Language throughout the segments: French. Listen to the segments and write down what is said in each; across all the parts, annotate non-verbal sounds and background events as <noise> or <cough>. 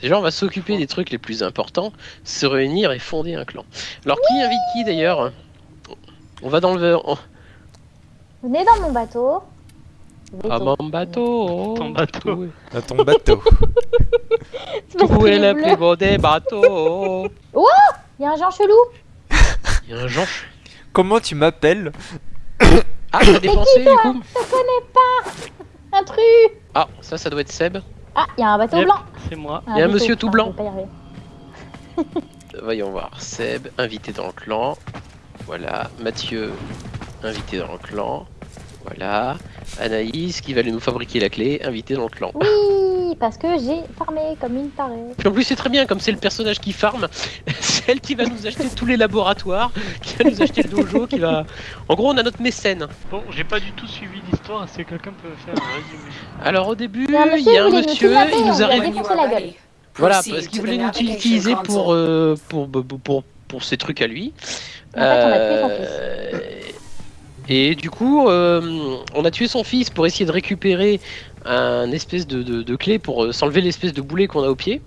Déjà, on va s'occuper des trucs les plus importants, se réunir et fonder un clan. Alors, qui invite qui d'ailleurs On va dans le... on- Venez dans mon bateau. Ah, Veto. mon bateau Ton bateau. À ton bateau. <laughs> Où est est le plus beau des bateaux Il y a un Jean chelou. Il y a un Jean. Comment tu m'appelles <coughs> Ah, t'as dépensé du coup Je connais pas. Intrus. Ah, ça, ça doit être Seb. Ah, il y a un bateau Yep. blanc. C'est moi. Un Il y a un monsieur tout blanc. <laughs> Voyons voir. Seb, invité dans le clan. Voilà. Mathieu, invité dans le clan. Voilà. Anaïs, qui va aller nous fabriquer la clé, invité dans le clan. Oui, parce que j'ai farmé comme une tarée. Puis en plus, c'est très bien, comme c'est le personnage qui farme, <laughs> c'est elle qui va nous acheter tous les laboratoires, qui va nous acheter le dojo, qui va. En gros, on a notre mécène. Bon, j'ai pas du tout suivi l'histoire. Est-ce que quelqu'un peut faire un résumé Alors, au début, Il y a un monsieur, y a un il nous a gueule. Voilà, parce qu'il voulait nous utiliser pour, euh, pour, pour, pour, pour ses trucs à lui. En fait, on a tué son Euh, Et du coup, euh, on a tué son fils pour essayer de récupérer un espèce de, de, de clé pour euh, s'enlever l'espèce de boulet qu'on a au pied.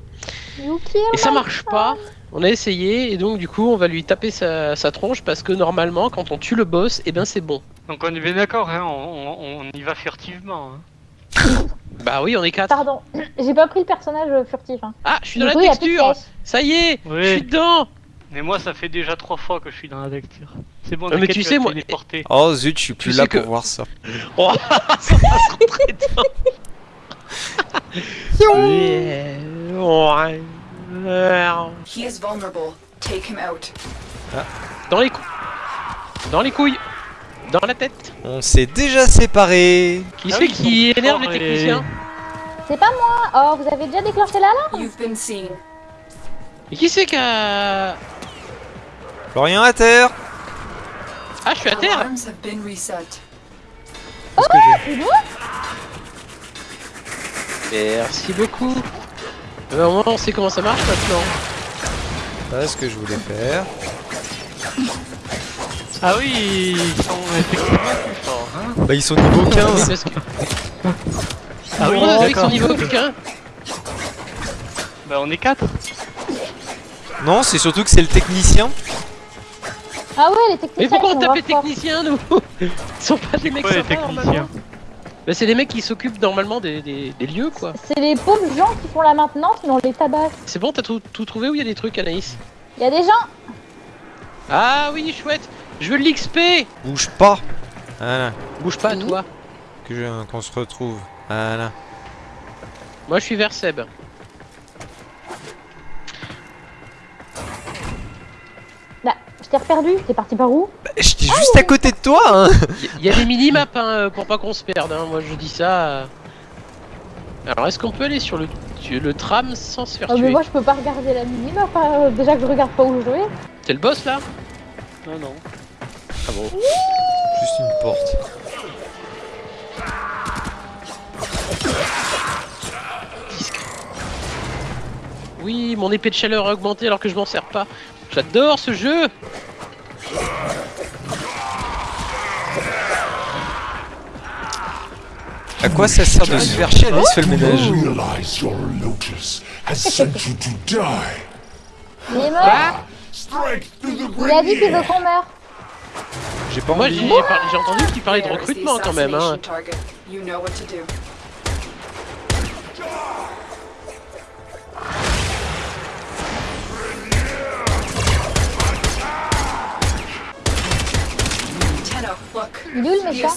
Et ça marche pas. On a essayé et donc du coup on va lui taper sa, sa tronche parce que normalement quand on tue le boss, et ben c'est bon. Donc on est bien d'accord, hein, on, on- on y va furtivement. Hein. <laughs> Bah oui, on est quatre. Pardon, <clears throat> j'ai pas pris le personnage euh, furtif. Hein. Ah, je suis dans coup, la texture. Ça y est, Oui. je suis dedans. Mais moi, ça fait déjà trois fois que je suis dans la lecture. C'est bon, Ah, mais tu sais, moi- téléporter. Oh zut, je suis plus Tu là sais que- pour voir ça. <laughs> Oh, ça va se rentrer dedans. <laughs> He is vulnerable. Take him out. Dans les couilles. Dans les couilles. Dans la tête. On s'est déjà séparés. Qui Ah c'est oui, qui énerve les techniciens C'est pas moi. Oh, vous avez déjà déclenché l'alarme? You've been seen. Et qui c'est qui a... Florian à terre. Ah, je suis à terre. J'ai Merci beaucoup. Eh ben, au moins on sait comment ça marche maintenant. Voilà ce que je voulais faire. Ah oui, ils sont effectivement plus forts. Hein Bah ils sont niveau Oui, 15. parce que... ah oui, Bon, avec son d'accord. niveau plus qu'un. Bah on est quatre. Non, c'est surtout que c'est le technicien. Ah ouais, les techniciens. Mais pourquoi ils on sont tape les techniciens nous <laughs> Ils sont pas des mecs Quoi les sympas techniciens Bah c'est des mecs qui s'occupent normalement des, des, des lieux quoi. C'est les pauvres gens qui font la maintenance, mais on les tabasse. C'est bon, t'as tout, tout trouvé où il y a des trucs Anaïs? Il y a des gens. Ah oui, chouette Je veux de l'XP Bouge pas. Voilà. Bouge pas Oui. toi Que je- qu'on se retrouve. Voilà. Moi je suis vers Seb. T'ai reperdu. T'es parti par où Bah, J'étais juste à côté de toi. Hein. Il y, a des mini-maps hein, euh, pour pas qu'on se perde, hein. moi je dis ça. euh. Alors est-ce qu'on peut aller sur le, tram sans se faire Oh, mais tuer moi, je peux pas regarder la minimap. hein. Déjà que je regarde pas où je vais. C'est le boss là Non, non. Ah bon Juste une porte. Oui, mon épée de chaleur a augmenté alors que je m'en sers pas. J'adore ce jeu À quoi ça sert de se faire chier Alice fait le ménage. realize your Lotus has sent you to die. Il est mort. Strike through the Il a dit qu'il veut qu'on meure. J'ai pas Moi envie. j'ai entendu qu'il parlait de recrutement quand même. Hein. Il est où le méchant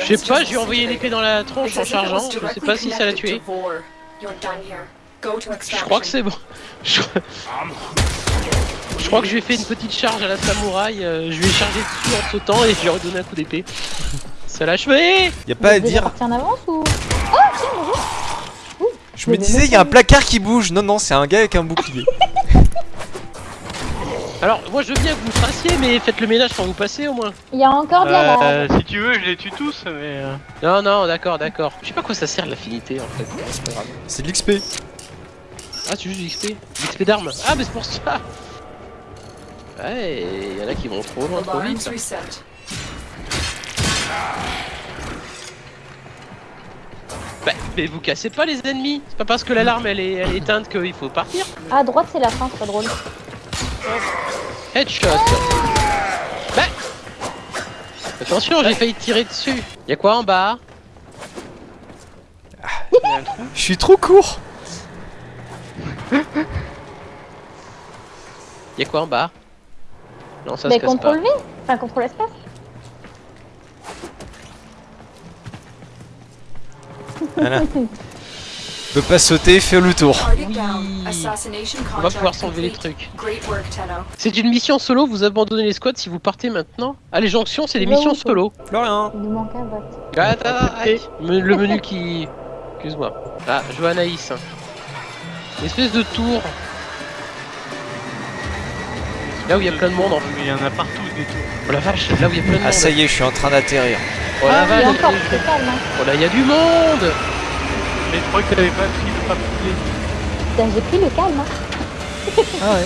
Je sais pas, j'ai envoyé l'épée dans la tronche en chargeant. Je sais pas si ça l'a tué. Je crois que c'est bon. <laughs> Je... je crois que je lui ai fait une petite charge à la samouraï. euh, je lui ai chargé dessus en sautant et je lui ai redonné un coup d'épée. <laughs> Ça l'a achevé Y a pas à dire. parti en avance ou Je me disais, y a un placard qui bouge. Non, non, c'est un gars avec un bouclier. Alors, moi je veux bien que vous fassiez, mais faites le ménage quand vous passez au moins. Il y a encore de la lave. Euh, si tu veux, je les tue tous, mais. euh, Non, non, d'accord, d'accord. Je sais pas à quoi ça sert l'affinité en fait. C'est de l'XP. Ah, c'est juste du XP L'XP d'armes Ah, mais c'est pour ça Ouais, il y en a qui vont trop loin, trop vite. reset. Bah, mais vous cassez pas les ennemis. C'est pas parce que l'alarme elle est, elle est éteinte qu'il faut partir. À droite, c'est la fin, c'est pas drôle. Headshot. Bah. Attention, j'ai failli tirer dessus. Y'a quoi en bas? Je suis trop court. Y'a quoi en bas? Non, ça Mais se casse pas. contrôle V Enfin, contrôle espace. Voilà. <laughs> Peux pas sauter, fais le tour. On va pouvoir s'enlever les trucs. C'est une mission solo, vous abandonnez les squads si vous partez maintenant. Ah, les jonctions, c'est des missions solo. Plus rien. Il nous manque un vote. Ah, Attends, le menu qui. Excuse-moi. Ah, je vois Anaïs. Une espèce de tour. Là où il y a plein de monde en fait. Mais il y en a partout des tours. Oh la vache, là où il y a plein de monde. Ah ça y est, je suis en train d'atterrir. Oh la Ah, vache. Hein. Oh là, il y a du monde. Mais je crois que t'avais pas pris le papier. Putain, J'ai pris le calme. Hein. Ah ouais,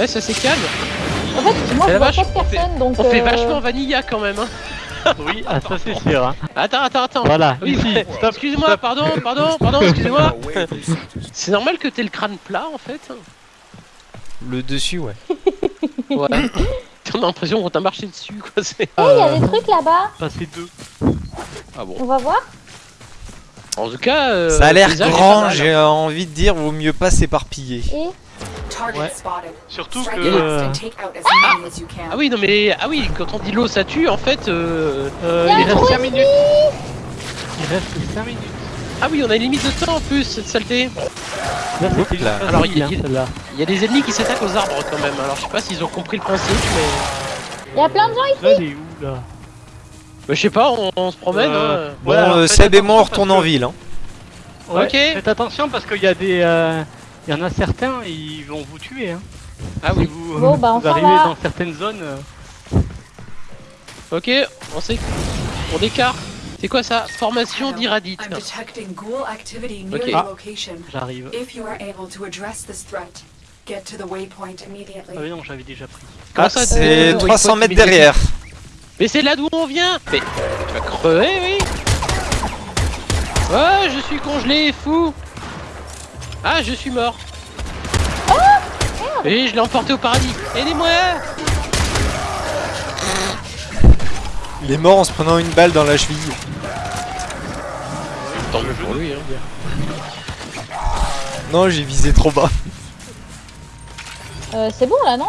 Ouais, ça c'est calme. En fait, moi C'est je vois vache, pas de on fait- personne donc. On fait euh, vachement vanilla quand même. Hein. <laughs> Oui, ah, ça c'est sûr. Hein. Attends, attends, attends. Voilà, Oui, ici. ouais. <laughs> Stop, Excuse-moi, stop. pardon, pardon, pardon, <laughs> excusez-moi. C'est normal que t'aies le crâne plat en fait. Le dessus, ouais. Ouais. <coughs> On a l'impression qu'on t'a marché dessus quoi. c'est- Eh, il y a des trucs là-bas. Passer deux. Ah bon. On va voir. En tout cas. euh, Ça a l'air grand, j'ai envie de dire, vaut mieux pas s'éparpiller. Ouais. Surtout Strike que. euh, and take out as many as you can. Ah oui, non mais. Ah oui, quand on dit l'eau ça tue, en fait. euh, euh, Il y a reste gros 5 minutes. Il reste 5 minutes. Ah oui, on a une limite de temps en plus, cette saleté. Là, là. Alors, il- hein, il- celle-là. Il y a des ennemis qui s'attaquent aux arbres quand même. Alors je sais pas s'ils ont compris le principe, mais. il y a plein de gens ici. Là, là Bah, je sais pas, on, on se promène. Euh, hein. Bon, euh, Seb et moi on retourne en ville. Hein. Ouais, Ok. Faites attention parce qu'il y a des. euh, Il y en a certains, ils vont vous tuer. Hein. Ah oui, vous, Bon, bah, vous arrivez dans certaines zones. euh, ok, on sait. On écarte. C'est quoi ça? Formation d'Iradite. I'm detecting ghoul activity near Okay. your Ah. location. J'arrive. If you are able to address this threat, get to the waypoint Ah immediately. oui, non, j'avais déjà pris. Comment Ah, ça, c'est euh, 300 waypoint mètres derrière. Mais c'est là d'où on vient. Mais tu vas crever, oui. Ouais, je suis congelé, fou. Ah, je suis mort. Et je l'ai emporté au paradis. Aidez-moi. Il est mort en se prenant une balle dans la cheville. Tant mieux pour lui, hein. Non, j'ai visé trop bas. Euh, c'est bon là, non?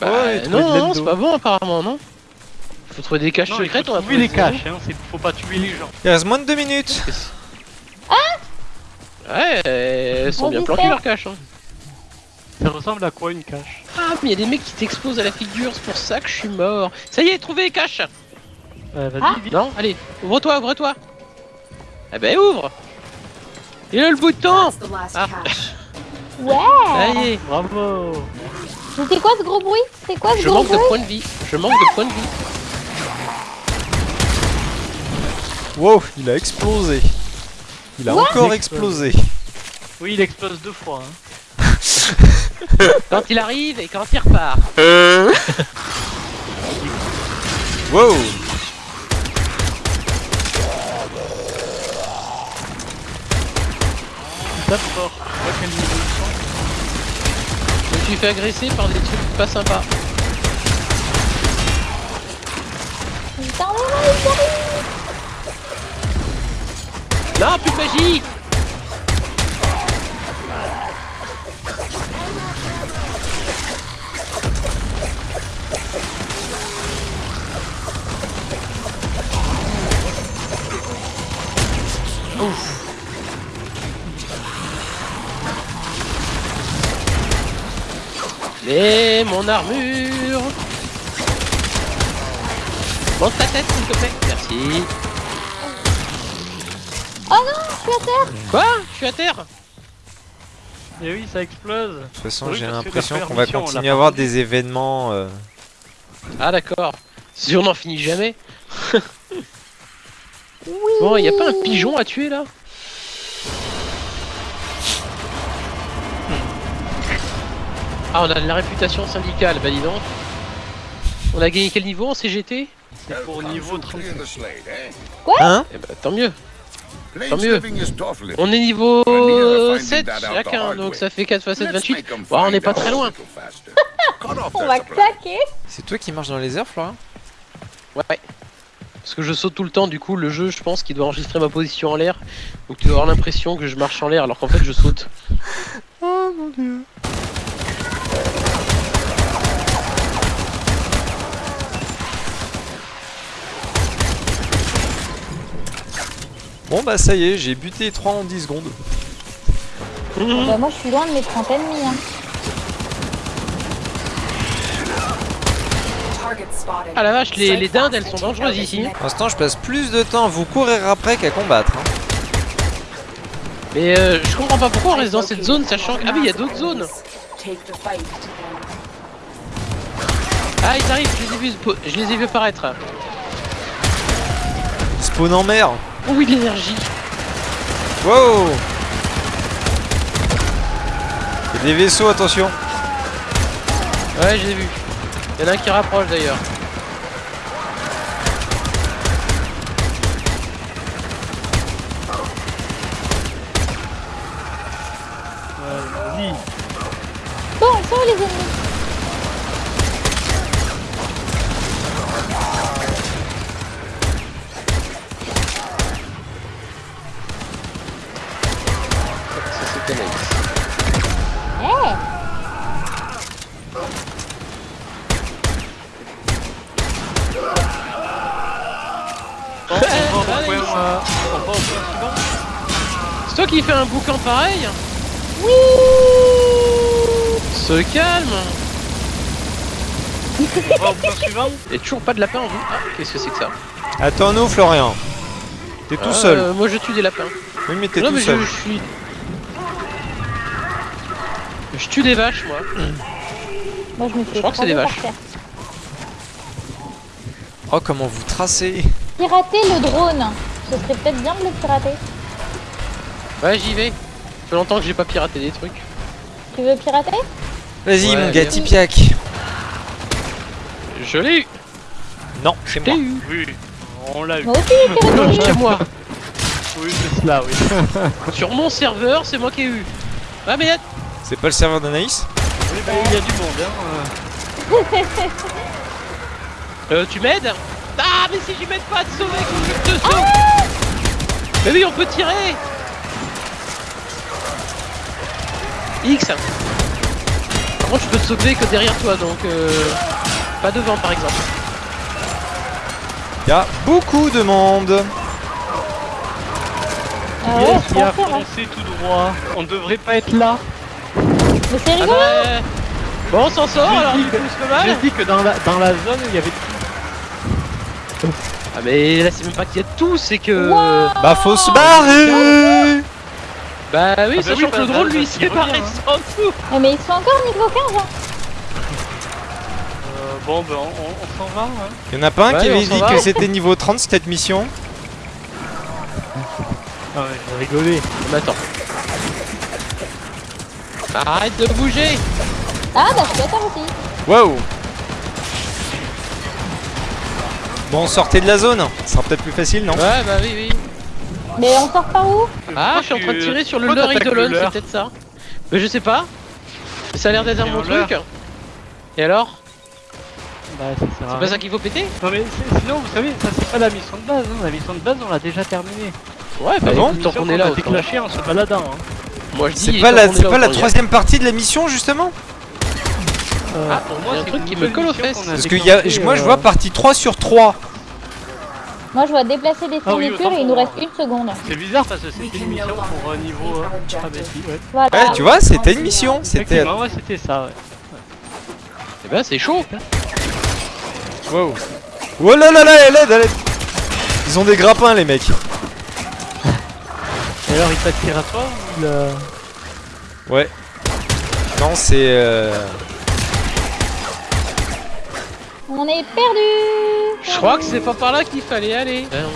Bah, Ouais, non, non, c'est pas bon apparemment, non? Faut trouver des caches Non, secrètes, on va trouver les caches, hein. Faut pas tuer les gens. Il reste moins de 2 minutes. Ouais, elles sont On bien planquées leurs caches. Hein. Ça ressemble à quoi une cache? Ah, mais il y a des mecs qui t'explosent à la figure, c'est pour ça que je suis mort. Ça y est, trouvé les caches Euh, Vas-y, Ah. vite. Non, allez, ouvre-toi, ouvre-toi. Eh ben ouvre. Il a le bouton. That's the last Ah. cache. Ouais <laughs> Ça y est. Bravo C'était quoi ce gros bruit? C'est quoi ce Je gros manque de bruit? points de vie. Je manque de points de vie. Wow, il a explosé. Il a What encore Il explosé. Oui, il explose deux fois. Hein. <laughs> Quand il arrive et quand il repart. Wow. Il tape fort. Je me suis fait agresser par des trucs pas sympas. Putain, mais non, il arrive Non, plus de magie. Et mon armure. Monte ta tête s'il te plaît. Merci Oh non, je suis à terre Quoi Je suis à terre Et oui, ça explose. De toute façon, j'ai l'impression qu'on va continuer à avoir des événements. euh, Ah d'accord. Si on n'en finit jamais. <laughs> Oui Bon, y a pas un pigeon à tuer là? Ah, on a de la réputation syndicale, bah dis donc. On a gagné quel niveau en CGT C'est pour niveau 30. Hein? Eh bah tant mieux. Tant mieux. On est niveau 7 chacun, donc ça fait 4 x 7, 28. Bon, on n'est pas très loin. <laughs> On va claquer. C'est toi qui marches dans les airs, Florian? Ouais. Parce que je saute tout le temps, du coup, le jeu, je pense qu'il doit enregistrer ma position en l'air. Donc tu dois avoir l'impression que je marche en l'air alors qu'en fait je saute. Oh mon dieu. Bon bah ça y est, j'ai buté 3 en 10 secondes. Bah, moi, je suis loin de mes 30 ennemis. Hein. Ah la vache, les, les dindes elles sont dangereuses ici. Pour l'instant, je passe plus de temps à vous courir après qu'à combattre. hein. Mais euh, je comprends pas pourquoi on reste dans cette zone sachant que... Ah oui, il y a d'autres zones. Ah ils arrivent, je les ai vus, je les ai vus apparaître. Spawn en mer. Oh oui, de l'énergie. Wow Il y a des vaisseaux, attention. Ouais, je les ai vus. Il y en a un qui rapproche d'ailleurs. Bon, ils sont où les ennemis C'est toi qui fais un boucan pareil Se calme On <laughs> va au point suivant. Et toujours pas de lapin en vous Ah, qu'est-ce que c'est que ça Attends-nous, Florian. T'es tout seul. euh, Moi je tue des lapins. Oui, mais t'es non tout mais je, seul. je suis... Je tue des vaches moi. Moi, je me fais crois que c'est des vaches. Oh, comment vous tracez Pirater le drone. Ce serait peut-être bien de le pirater. Ouais j'y vais. Ça fait longtemps que j'ai pas piraté des trucs. Tu veux pirater? Vas-y, Ouais, mon gars, hop. Tipiak. Je l'ai eu Non, c'est moi. eu Oui, on l'a eu. Moi aussi. C'est moi Oui, c'est cela, oui. <laughs> Sur mon serveur, c'est moi qui ai eu. Ah mais C'est pas le serveur d'Anaïs? Oui, bah, il y a du monde, hein. euh, tu m'aides? Ah mais si j'y m'aide pas, te sauver, je te sauve Mais oui, on peut tirer X Par contre, je peux te sauver que derrière toi, donc euh, pas devant par exemple. Il y a beaucoup de monde. Ah ouais, a hein. foncé tout droit. On devrait pas être là. Mais c'est Ah rigolo. bah, Bon, on s'en sort J'ai alors, J'ai dit que dans la, dans la zone, il y avait Ah mais là, c'est même pas qu'il y a tout, c'est que... Wow. Bah, faut se barrer Bah oui, Ah bah sachant oui, que le bah, drone, bah, lui, il il s'est barré hein. sans tout Eh, mais ils sont encore niveau 15. Hein. Euh, bon, ben, on, on s'en va. Hein. Il y en a pas un Ouais, qui avait dit va. que c'était niveau 30 cette mission Ah ouais, j'ai rigolé. Mais attends. Arrête de bouger Ah, bah, je peux faire aussi. Wow Bon, sortez de la zone. Ça sera peut-être plus facile, non Ouais, bah oui, oui. Mais on sort par où Ah, je suis en train de tirer sur le leurre t'attaques le idolon, c'est peut-être ça. Mais je sais pas. Ça a l'air d'être mon truc. Et alors Bah, ça sert à C'est pas ça qu'il faut péter Non, mais sinon, vous savez, ça c'est pas la mission de base. Hein. La mission de base, on l'a déjà terminée. Ouais, bah Ah bon tant qu'on est là, en se baladant. Hein. Moi je dis. C'est pas la, troisième partie de la mission, justement? Euh, Ah, pour y a un c'est truc qui me colle aux fesses. Parce que y a, moi, je euh, vois partie 3 sur 3. Moi, je vois déplacer des Ah oui, et il nous reste moi. une seconde. C'est bizarre parce que c'était une mission pour un niveau. euh, Ah, bah si, ouais. Voilà. Ouais, tu vois, c'était une mission. C'était. Ouais, c'était ça, ouais. Eh ben c'est chaud. Wow. Oh là là là, elle aide, elle aide. Ils ont des grappins, les mecs. Et alors, il t'attire à toi ou il. euh, Ouais. Non, c'est. Euh... On est perdu. Je crois que c'est pas par là qu'il fallait aller. Euh,